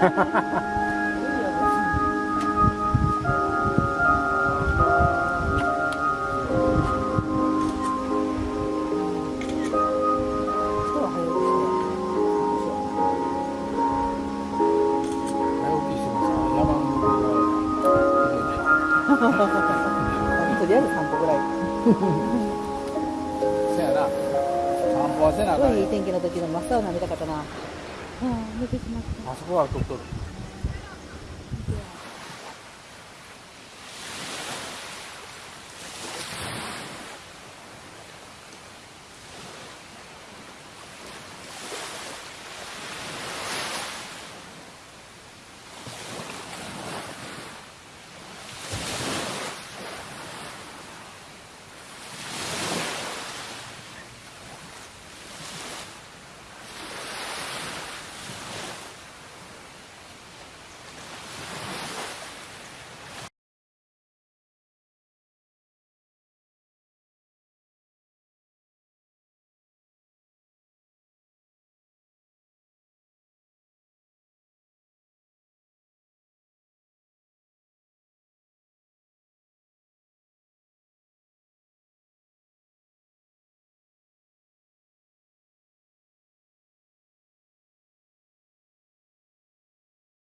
とりあえず散歩ぐらい。せやな。散歩はせなあかんよ。すごいいい天気の時の真っ青な見たかったな。ああ、寝てしまった。あそこは取っとる